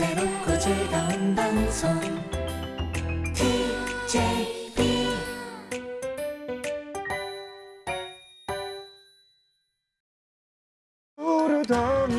새롭고 즐거운 방송. TJB 부르던